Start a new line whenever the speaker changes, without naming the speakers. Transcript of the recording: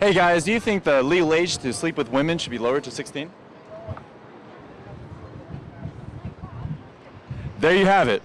Hey guys, do you think the legal age to sleep with women should be lowered to 16? There you have it.